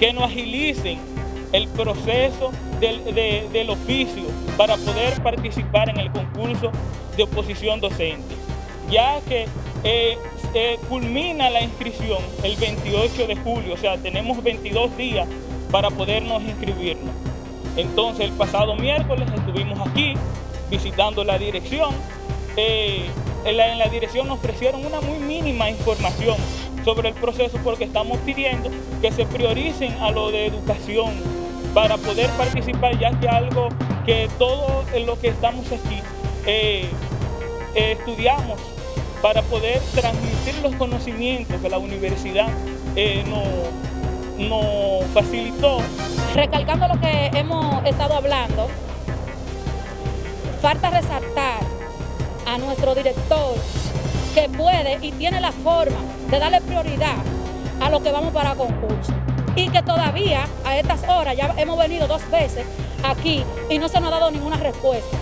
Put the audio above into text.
que nos agilicen el proceso del, oficio para poder participar en el concurso de oposición docente, ya que eh, eh, culmina la inscripción el 28 de julio, o sea, tenemos 22 días para podernos inscribirnos. Entonces el pasado miércoles estuvimos aquí visitando la dirección. Eh, en, la, en la dirección nos ofrecieron una muy mínima información sobre el proceso porque estamos pidiendo que se prioricen a lo de educación para poder participar, ya que algo que todo lo que estamos aquí eh, eh, estudiamos para poder transmitir los conocimientos que la universidad eh, nos, nos facilitó. Recalcando lo que hemos estado hablando, falta resaltar a nuestro director que puede y tiene la forma de darle prioridad a lo que vamos para concurso y que todavía a estas horas ya hemos venido dos veces aquí y no se nos ha dado ninguna respuesta.